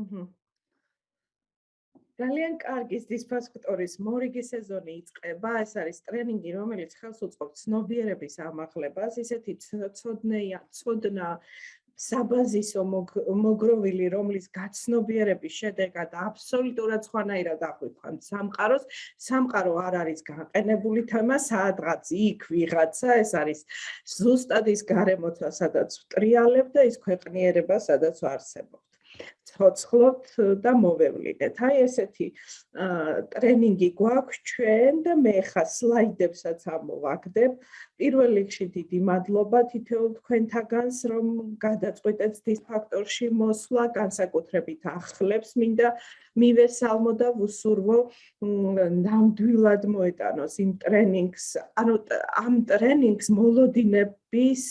აჰა. ძალიან კარგი დისფასქტორის მორიგი სეზონი იწყება. ეს არის ტრენინგი, რომელიც ხელს უწყობს ცნობიერების ამაღლებას, ისეთი ცოდნეა, ცოდნა საბაზისო მოგროვილი, რომლის გაცნობიერების შედეგად აბსოლუტურად სხვანაირად აღვიქვამ სამყაროს. სამყარო არ არის გაყენებული თემა, სადღაც იქ ვიღაცა, ეს არის ზუსტად ის გარემოცა, სადაც ვტრიალებ და ის ქვეყნიერება, სადაც ვარსებობ. ცოცხლოთ და მოვევლინეთ. აი ესეთი ტრენინგი გვაქვს ჩვენ და მე ხა სლაიდებსაც ამოვაგდებ. პირველ რიგში დიდი მადლობა თითოეულ თქვენთაგანს, რომ გადაწყვეტეთ დის ფაქტორში მოსვლა, განსაკუთრებით ახლებს მინდა მივესალმო და ვუსურვო ნამდვილად მოეტანოს იმ ტრენინგს, ანუ ამ ტრენინგს მოლოდინების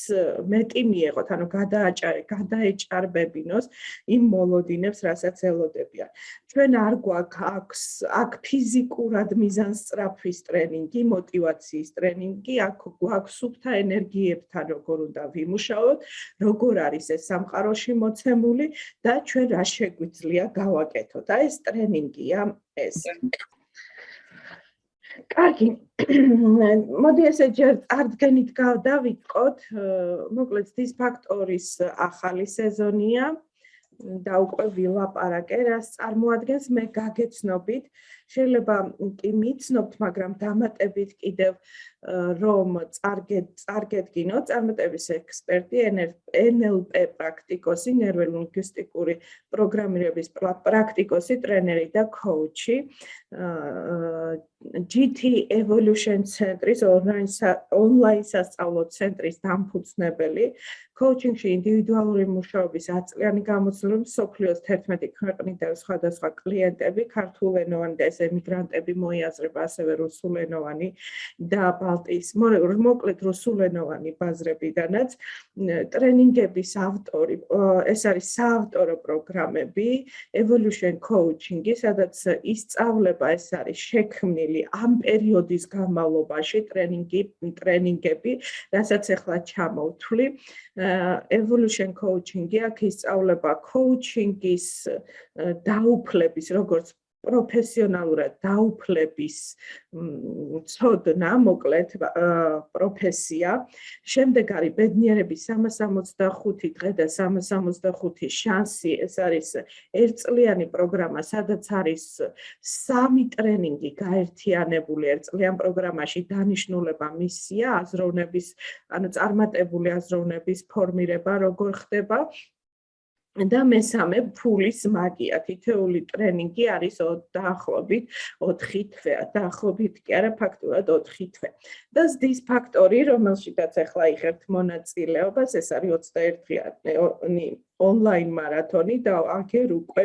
მეტი მიეღოთ, ანუ გადააჭარი, გადაეჭარბებინოს იმ მოლოდინებს, რასაც ელოდებიან. ჩვენ არ გვაქვს აქ ფიზიკურად მიზანსწრაფვის ტრენინგი, мотиваციის ტრენინგი, აქ გვაქვს სუფთა ენერგიებთან როგორ უნდა ვიმუშაოთ, როგორ არის ეს სამყაროში მოცემული და ჩვენ რა შეგვიძლია გავაკეთოთ. აი ეს ტრენინგია ეს. კარგი. მოდი ესე ჯერ წარდგენით გავდავიწყოთ. მოკლედ ის ფაქტორის ახალი სეზონია. და უკვე ვილაპარაკე, რას წარმოადგენს მე გაგეცნობით, შეიძლება კი მიცნობთ, მაგრამ დამატებით კიდევ რომ წარგეთ წარგეთგინო წარმატების ექსპერტი NLP პრაქტიკოსი ნეიროლინგვისტიკური პროგრამირების პრაქტიკოსი ტრენერი და კოუჩი GT Evolution ცენტრის ონლაინ სასწავლო ცენტრის დამფუძნებელი. კოუჩინგში ინდივიდუალური მუშაობის აწლიანი გამოცდილება სოფლიოს 11 ქვეყნიდან სხვადასხვა კლიენტები ქართულენოვანი და ეს ემიგრანტები მოიაზრება ასევე რუსულენოვანი და ბალტიის მოკლედ რუსულენოვანი ბაზრებიდანაც ტრენინგების ავტორი ეს არის საავტორო პროგრამები Evolution Coaching-ი სადაც ისწავლება ეს არის შექმნილი ამ პერიოდის განმავლობაში ტრენინგი ტრენინგები რასაც ახლა ჩამოვთვლი evolution coaching-ი აქ ისწავლება coaching-ის დაუფლების როგორც პროფესიონალურად დაუფლების ცოდნა, მოკლედ პროფესია. შემდეგ არის ბედნიერების 365 დღე და 365 შანსი. ეს არის ერთწლიანი პროგრამა, სადაც არის სამი ტრენინგი გაერთიანებული ერთწლიან პროგრამაში. დანიშნულება მისია აზროვნების, ანუ წარმატებული აზროვნების ფორმირება როგორ ხდება. და მესამე ფულის მაგია. თითეული ტრენინგი არის დაახლოებით 4 თვე. დაახლოებით კი არა ფაქტურად 4 თვე. და ზდის ფაქტორი რომელშიც ახლა იღებთ მონაწილეობას ეს არის 21-იანი ონლაინ მარათონი და აგერ უკვე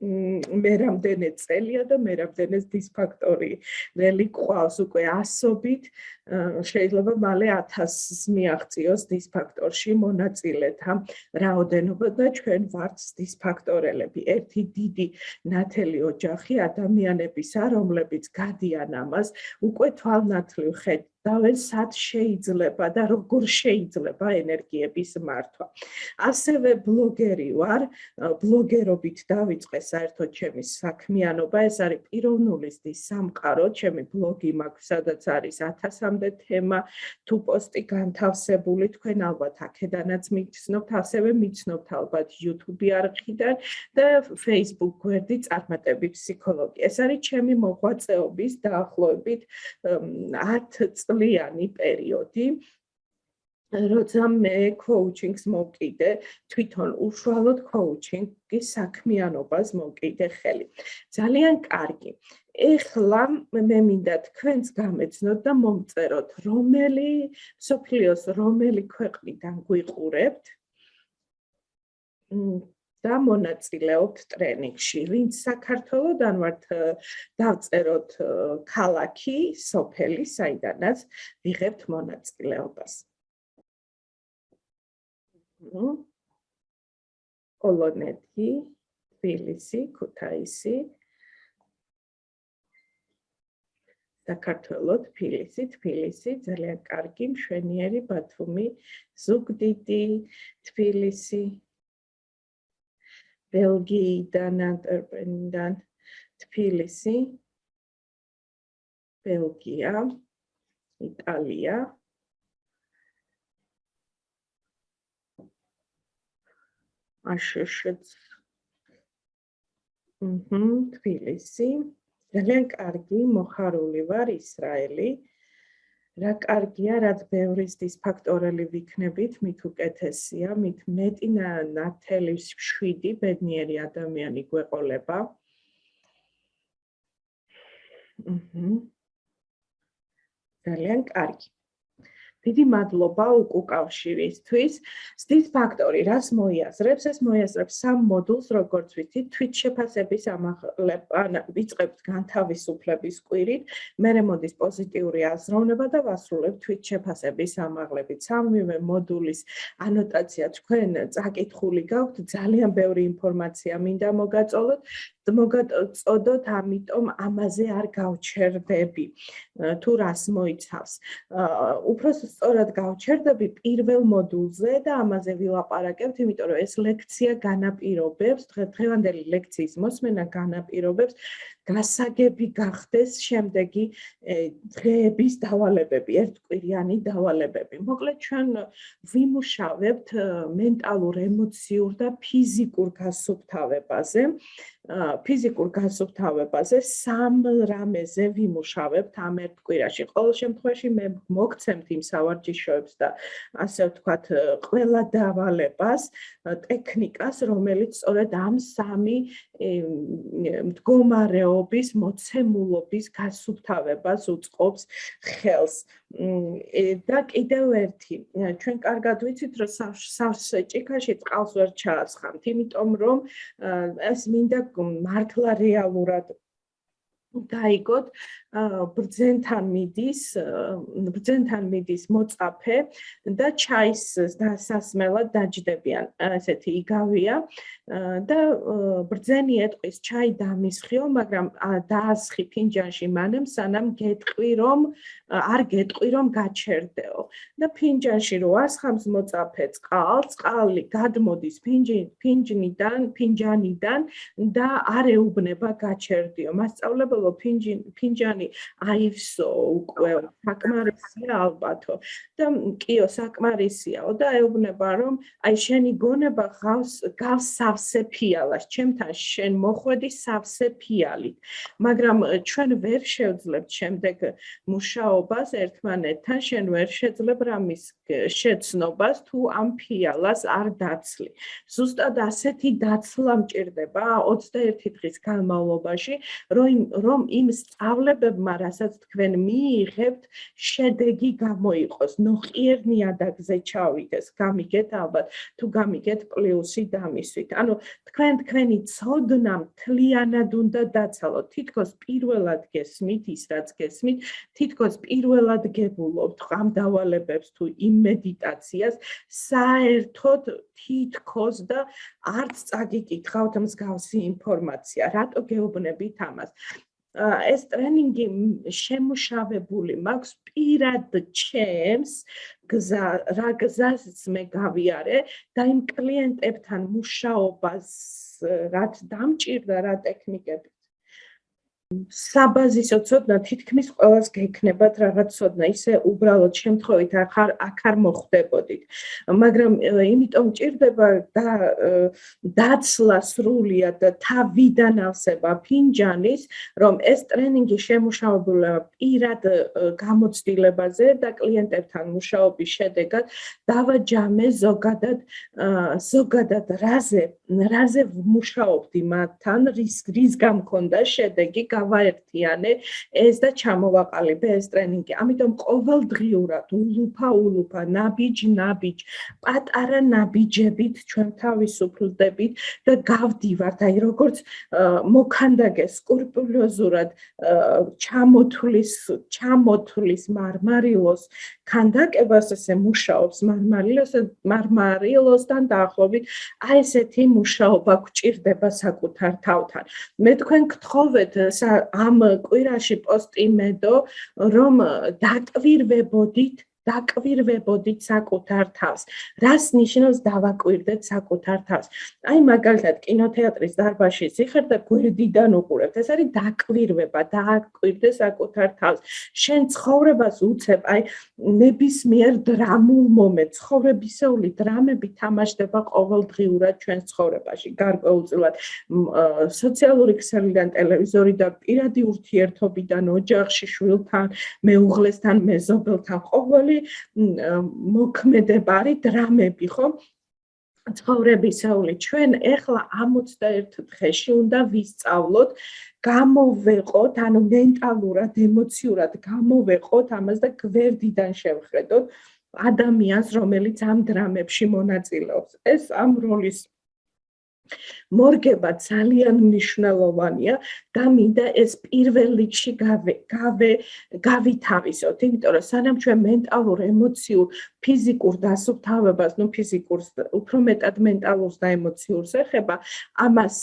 მე რამდენი წელია და მე რამდენი დისფაქტორი ველი ყავს. უკვე ასობით შეიძლება მალე 1000-ს მიაღწიოს დისფაქტორში მონაწილეთა რაოდენობა და ჩვენ ვართ დისფაქტორელები ერთი დიდი ნათელი ოჯახი ადამიანებისა რომლებიც გადიან ამას უკვე თვალნათლივ დავენ სად შეიძლება და როგორ შეიძლება ენერგიების მართვა. ასევე ბლოგერი ვარ, ბლოგერობით დავიწყე საერთოდ ჩემი საქმიანობა, ეს არის პიროვნულისტის სამყარო, ჩემი ბლოგი მაქვს, სადაც არის 1000-მდე თემა, თუ პოსტი განთავსებული, თქვენ ალბათ აქედანაც მიცნობთ, ასევე მიცნობთ ალბათ YouTube არხიდან და Facebook გვერდი წარმატები ფსიქოლოგი. ეს არის ჩემი მოღვაწეობის დაახლოებით 10 წლიანი პერიოდი როცა მე კოუჩინგს მოვკიდე, თვითონ უშუალოდ კოუჩინგის საქმიანობას მოვკიდე ხელი. ძალიან კარგი. ეხლა მე მინდა თქვენს გამეცნოთ და მომწეროთ, რომელი სოფლიოს რომელი ქვეყნიდან გვიყურებთ. და მონაწილეობთ ტრენინგში. ვინც საქართველოსდან ვართ დავწეროთ ქალაქი, სოფელი, საიდანაც ვიღებთ მონაწილეობას. ნუ ოლონეთი, თბილისი, ქუთაისი საქართველოს თბილისი, თბილისი ძალიან კარგი, მშვენიერი ბათუმი, ზუგდიდი, თბილისი ბელგიიდან ანტერპენიდან თბილისი ბელგია იტალია. აშშ ჰმ თბილისი. ძალიან კარგი მოხარული ვარ ისრაელი რა კარგია რაც ბევრისთვის ფაქტორელი ვიქნებით მით უკეთესია მით მეტი ნათელის 7 ბედნიერი ადამიანი გვეყოლება. ჰმ ძალიან კარგი დიდი მადლობა უკუკავშირისთვის. ზდის ფაქტორი რას მოიაზრებს? ეს მოიაზრებს სამ მოდულს, როგორც ვიცით, თვით შეფასების ამაღლება, ვიწყებთ განთავისუფლების კვირით, მერე მოდის პოზიტიური აზროვნება და ვასრულებთ თვით შეფასების ამაღლებით. სამივე მოდულის ანოტაცია თქვენ წაკითხული გაქვთ, ძალიან ბევრი ინფორმაცია მინდა მოგაწოლოთ. მოგაწოდოთ, ამიტომ ამაზე არ გავჩერდები. თუ რას მოიცავს? უფრო სწორად გავჩერდები პირველ მოდულზე და ამაზე ვილაპარაკებთ, იმიტომ რომ ეს ლექცია განაპირობებს, დღევანდელი ლექციის მოსმენა განაპირობებს გასაგები გახდეს შემდეგი დღეების დავალებები, ერთკვირიანი დავალებები. მოკლედ ჩვენ ვიმუშავებთ მენტალურ, ემოციურ და ფიზიკურ გასუფთავებაზე. ფიზიკურ გასუფთავებაზე სამ რამეზე ვიმუშავებთ ამ ერთ კვირაში. ყოველ შემთხვევაში მე მოგცემთ იმ სავარჯიშოებს და ასე ვთქვათ, ყველა დავალებას, ტექნიკას, რომელიც სწორედ ამ სამი მდგომარეობის მოცემულობის გასუფთავებას უწყობს ხელს. და კიდევ ერთი, ჩვენ კარგად ვიცით, რომ სავსე ჭიქაში წყალს ვერ ჩაასხამთ, იმიტომ რომ ეს მინდა მართლა რეალურად დაიგოთ ბრძენთან მიდის ბრძენთან მიდის მოწაფე და ჩაის დასასმელად დაждდებიან ესეთი იგავია. და ბრძენი ეტყვის ჩაი დამისხიო მაგრამ დაასხი ფინჯანში მანამ სანამ გეტყვი რომ არ გეტყვი რომ გაჩერდეო. და ფინჯანში რო ასხამს მოწაფე წყალს წყალი გადმოდის ფინჯნიდან ფინჯანიდან და არ ეუბნება გაჩერდიო მასწავლებელო ფინჯანი ხანი აივსო უკვე საკმარისია ალბათო. და კიო საკმარისიაო და ეუბნება რომ აი შენი გონება ღავს გავს სავსე ფიალას. ჩემთან შენ მოხვედი სავსე ფიალით. მაგრამ ჩვენ ვერ შევძლებთ შემდეგ მუშაობას ერთმანეთთან. შენ ვერ შეძლებ რამის შეცნობას. თუ ამ ფიალას არ დაცლი. ზუსტად ასეთი დაცლა მჭირდება 21 დღის განმავლობაში რომ რომ იმ სწავლებებს ცნობებმა, რასაც თქვენ მიიღებთ, შედეგი გამოიყოს, ნოყიერ ნიადაგზე ჩავიდეს, გამიგეთ ალბათ, თუ გამიგეთ პლუსი დამისვით. ანუ თქვენ თქვენი ცოდნა მთლიანად უნდა დაცალოთ. თითქოს პირველად გესმით ის, რაც გესმით, თითქოს პირველად გებულობთ ამ დავალებებს თუ იმ მედიტაციას, საერთოდ თითქოს და არც წაგიკითხავთ მსგავსი ინფორმაცია. რატო გეუბნებით ამას? ეს ტრენინგი შემუშავებული მაქვს პირად ჩემს გზა რა გზას მე გავიარე და იმ კლიენტებთან მუშაობას რაც დამჭირდა რა ტექნიკები საბაზისო ცოდნა თითქმის ყოველს გექნებათ რაღაც ცოდნა ისე უბრალოდ შემთხვევით ახარ ახარ მოხდებოდით მაგრამ იმიტომ ჭირდება და დაცლა სრულიად და თავიდან ავსება ფინჯანის რომ ეს ტრენინგი შემუშავებულია პირად გამოცდილებაზე და კლიენტებთან მუშაობის შედეგად დავაჯამე ზოგადად ზოგადად რაზე რაზე მუშაობდი მათთან რის რის გამქონდა შედეგი გავაერთიანე ეს და ჩამოვაყალიბე ეს ტრენინგი. ამიტომ ყოველდღიურად ულუფა ულუფა ნაბიჯ ნაბიჯ პატარა ნაბიჯებით ჩვენ თავისუფლდებით და გავდივართ აი როგორც მოქანდაგე სკრუპულოზურად ჩამოთulis ჩამოთulis მარმარილოს ქანდაკებას ესე მუშაობს მარმარილოს მარმარილოსთან დაახლოებით აი ესეთი მუშაობა გჭირდება საკუთარ თავთან. მე თქვენ გთხოვეთ ამ კვირაში პოსტი მედო რომ დაკვირვებოდით დაკვირვებოდით საკუთარ თავს. რას ნიშნავს დავაკვირდეთ საკუთარ თავს? აი მაგალითად კინოთეატრის დარბაზში სიხარ და გვერდიდან უყურებთ. ეს არის დაკვირვება, დააკვირდე საკუთარ თავს. შენ ცხოვრებას უცებ, აი ნებისმიერ დრამულ მომენტს, ცხოვრებისეული დრამები თამაშდება ყოველდღიურად ჩვენს ცხოვრებაში, გარკვეულწილად სოციალური ქსელიდან, ტელევიზორიდან, პირადი ურთიერთობიდან, ოჯახში, შვილთან, მეუღლესთან, მეზობელთან, ყოველი მოქმედებარი დრამები, ხო? ცხოვრებისეული ჩვენ ეხლა 61 დღეში უნდა ვისწავლოთ გამოვეყოთ, ანუ მენტალურად, ემოციურად გამოვეყოთ ამას და გვერდიდან შევხედოთ ადამიანს, რომელიც ამ დრამებში მონაწილეობს. ეს ამ როლის მორგება ძალიან მნიშვნელოვანია და მინდა ეს პირველ რიგში გავე გავე გავითავისოთ, იმიტომ რომ სანამ ჩვენ მენტალურ, ემოციურ, ფიზიკურ დასუფთავებას, ну ფიზიკურს უფრო მეტად მენტალურს და ემოციურს ეხება, ამას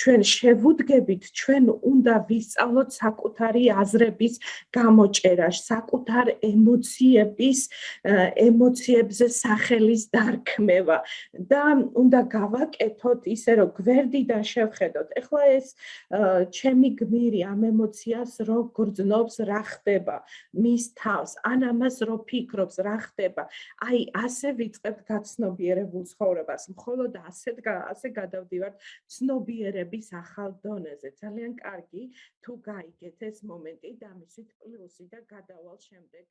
ჩვენ შევუდგებით, ჩვენ უნდა ვისწავლოთ საკუთარი აზრების გამოჭერა, საკუთარ ემოციების, ემოციებზე სახელის დარქმევა და უნდა გავაკეთოთ ისე რომ გვერდიდან შევხედოთ. ეხლა ეს ჩემი გმირი ამ ემოციას რო გრძნობს, რა ხდება მის თავს, ან ამას რო ფიქრობს, რა ხდება. აი ასე ვიწყებთ გაცნობიერებულ ცხოვრებას. მხოლოდ ასე ასე გადავდივართ ცნობიერების ახალ დონეზე. ძალიან კარგი თუ გაიგეთ ეს მომენტი და მისვით პლუსი და გადავალ შემდეგ